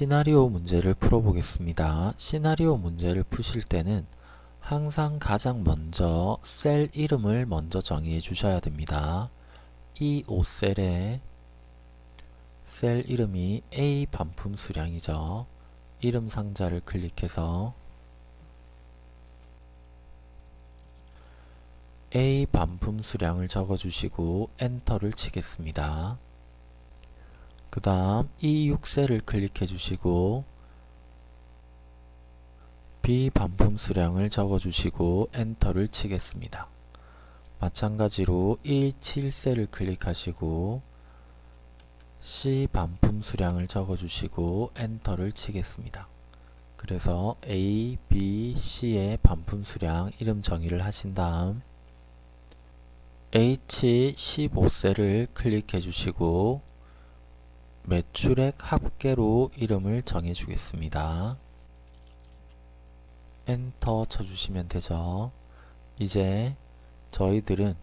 시나리오 문제를 풀어보겠습니다. 시나리오 문제를 푸실 때는 항상 가장 먼저 셀 이름을 먼저 정의해 주셔야 됩니다. 이 5셀에 셀 이름이 A 반품 수량이죠. 이름 상자를 클릭해서 A 반품 수량을 적어주시고 엔터를 치겠습니다. 그 다음 이 6셀을 클릭해 주시고 B 반품 수량을 적어 주시고 엔터를 치겠습니다. 마찬가지로 1, 7셀을 클릭하시고 C 반품 수량을 적어 주시고 엔터를 치겠습니다. 그래서 A, B, C의 반품 수량 이름 정의를 하신 다음 H15셀을 클릭해 주시고 매출액 합계로 이름을 정해 주겠습니다. 엔터 쳐주시면 되죠. 이제 저희들은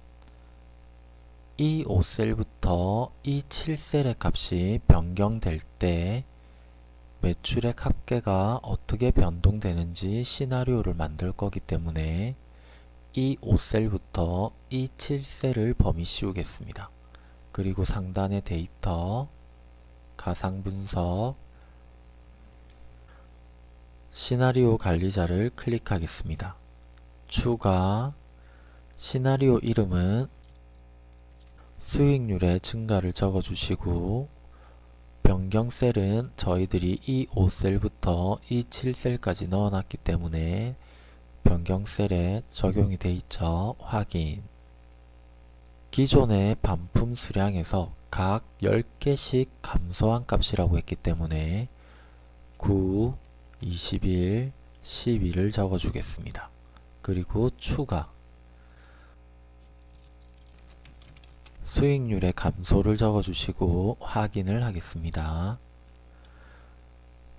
이 5셀부터 이 7셀의 값이 변경될 때 매출액 합계가 어떻게 변동되는지 시나리오를 만들 거기 때문에 이 5셀부터 이 7셀을 범위 씌우겠습니다. 그리고 상단의 데이터, 가상분석, 시나리오 관리자를 클릭하겠습니다. 추가, 시나리오 이름은 수익률의 증가를 적어주시고 변경 셀은 저희들이 이 5셀부터 이 7셀까지 넣어놨기 때문에 변경 셀에 적용이 돼 있죠. 확인 기존의 반품 수량에서 각 10개씩 감소한 값이라고 했기 때문에 9, 21, 12를 적어주겠습니다. 그리고 추가 수익률의 감소를 적어주시고 확인을 하겠습니다.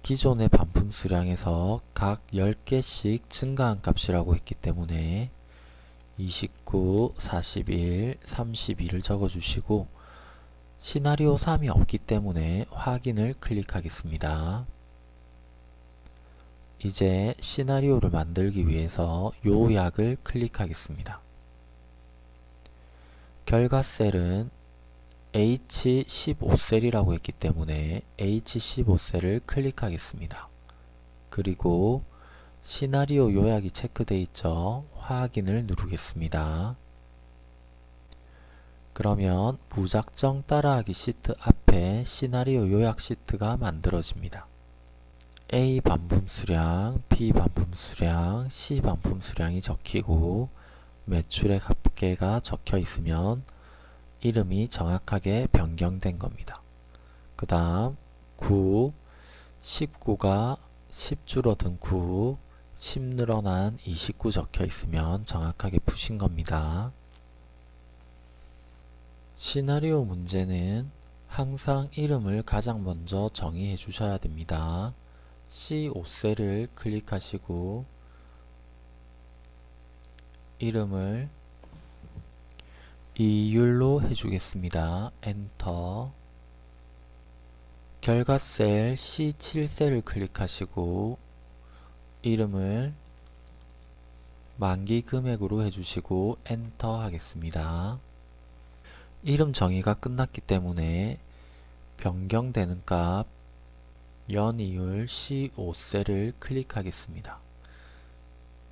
기존의 반품 수량에서 각 10개씩 증가한 값이라고 했기 때문에 29, 41, 32를 적어주시고 시나리오 3이 없기 때문에 확인을 클릭하겠습니다. 이제 시나리오를 만들기 위해서 요약을 클릭하겠습니다. 결과 셀은 H15셀이라고 했기 때문에 H15셀을 클릭하겠습니다. 그리고 시나리오 요약이 체크되어 있죠. 확인을 누르겠습니다. 그러면 무작정 따라하기 시트 앞에 시나리오 요약 시트가 만들어집니다. A 반품 수량, B 반품 수량, C 반품 수량이 적히고 매출액 합계가 적혀 있으면 이름이 정확하게 변경된 겁니다. 그 다음 9, 19가 10 줄어든 9, 10 늘어난 29 적혀 있으면 정확하게 푸신 겁니다. 시나리오 문제는 항상 이름을 가장 먼저 정의해 주셔야 됩니다. C5셀을 클릭하시고 이름을 이율로 해주겠습니다. 엔터 결과 셀 C7셀을 클릭하시고 이름을 만기 금액으로 해주시고 엔터 하겠습니다. 이름 정의가 끝났기 때문에 변경되는 값 연이율 C5셀을 클릭하겠습니다.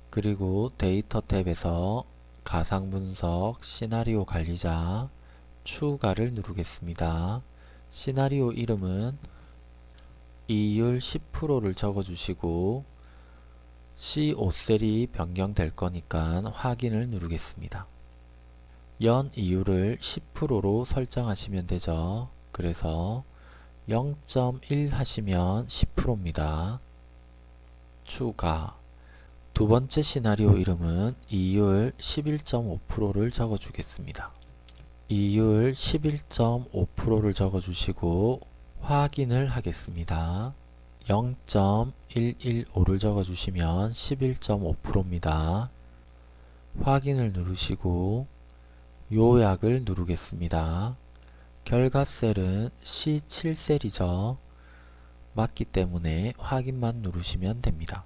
그리고 데이터 탭에서 가상분석 시나리오 관리자 추가를 누르겠습니다. 시나리오 이름은 이율 10%를 적어주시고 C5셀이 변경될 거니까 확인을 누르겠습니다. 연 이율을 10%로 설정하시면 되죠. 그래서 0.1 하시면 10%입니다. 추가 두 번째 시나리오 이름은 이율 11.5%를 적어주겠습니다. 이율 11.5%를 적어주시고 확인을 하겠습니다. 0.115를 적어주시면 11.5%입니다. 확인을 누르시고 요약을 누르겠습니다. 결과 셀은 C7셀이죠. 맞기 때문에 확인만 누르시면 됩니다.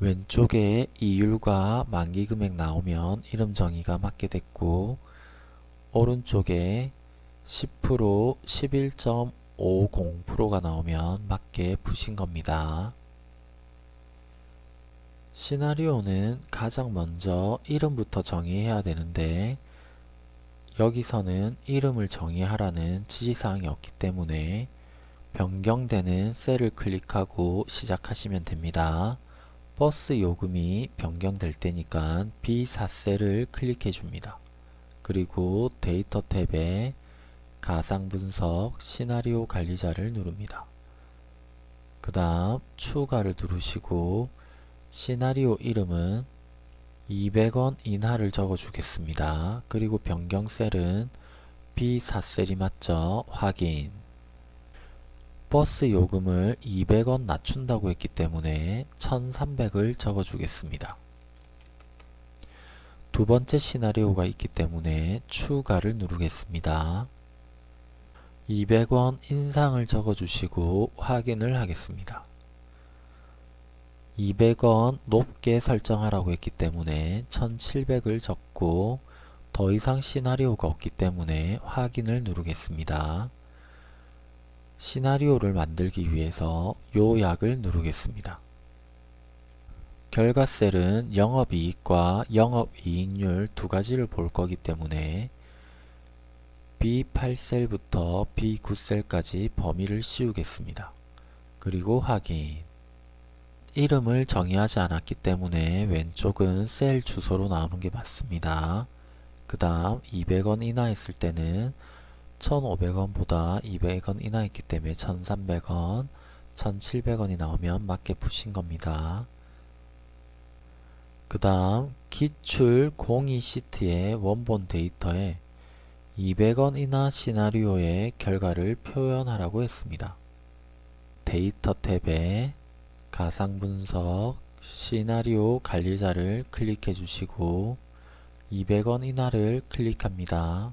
왼쪽에 이율과 만기금액 나오면 이름 정의가 맞게 됐고 오른쪽에 10% 11.50%가 나오면 맞게 푸신 겁니다. 시나리오는 가장 먼저 이름부터 정의해야 되는데 여기서는 이름을 정의하라는 지시사항이 없기 때문에 변경되는 셀을 클릭하고 시작하시면 됩니다. 버스 요금이 변경될 때니까 B4셀을 클릭해 줍니다. 그리고 데이터 탭에 가상 분석 시나리오 관리자를 누릅니다. 그 다음 추가를 누르시고 시나리오 이름은 200원 인하를 적어 주겠습니다. 그리고 변경 셀은 B4셀이 맞죠? 확인 버스 요금을 200원 낮춘다고 했기 때문에 1300을 적어 주겠습니다. 두 번째 시나리오가 있기 때문에 추가를 누르겠습니다. 200원 인상을 적어 주시고 확인을 하겠습니다. 200원 높게 설정하라고 했기 때문에 1700을 적고 더 이상 시나리오가 없기 때문에 확인을 누르겠습니다. 시나리오를 만들기 위해서 요약을 누르겠습니다. 결과 셀은 영업이익과 영업이익률 두 가지를 볼 거기 때문에 B8셀부터 B9셀까지 범위를 씌우겠습니다. 그리고 확인 이름을 정의하지 않았기 때문에 왼쪽은 셀 주소로 나오는 게 맞습니다. 그 다음 200원 인하했을 때는 1500원보다 200원 인하했기 때문에 1300원, 1700원이 나오면 맞게 푸신 겁니다. 그 다음 기출 02 시트의 원본 데이터에 200원 이나 시나리오의 결과를 표현하라고 했습니다. 데이터 탭에 가상분석 시나리오 관리자를 클릭해 주시고 200원 이하를 클릭합니다.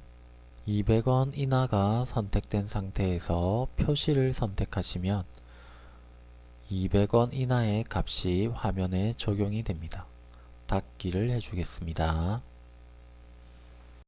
200원 인하가 선택된 상태에서 표시를 선택하시면 200원 인하의 값이 화면에 적용이 됩니다. 닫기를 해주겠습니다.